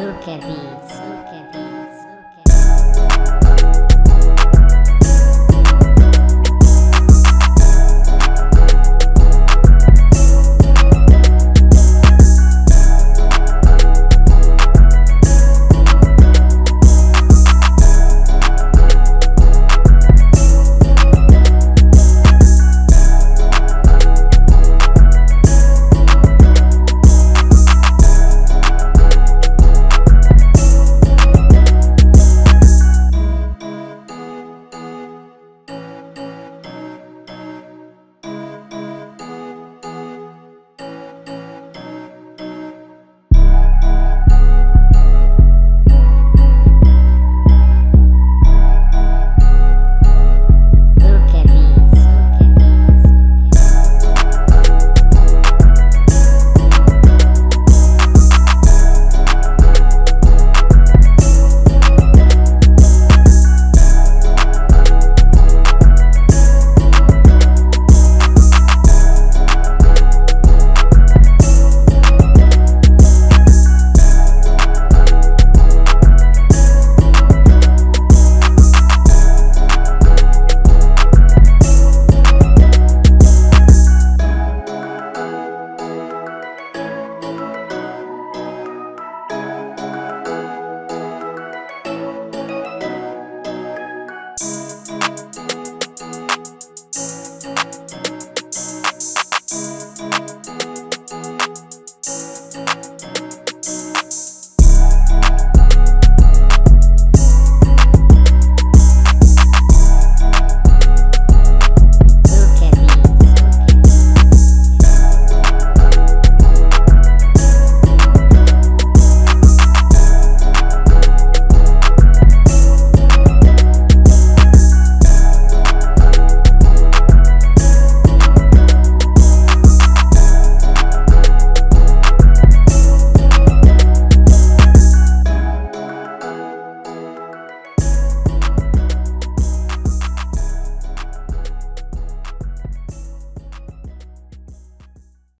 Look at these. Look at these.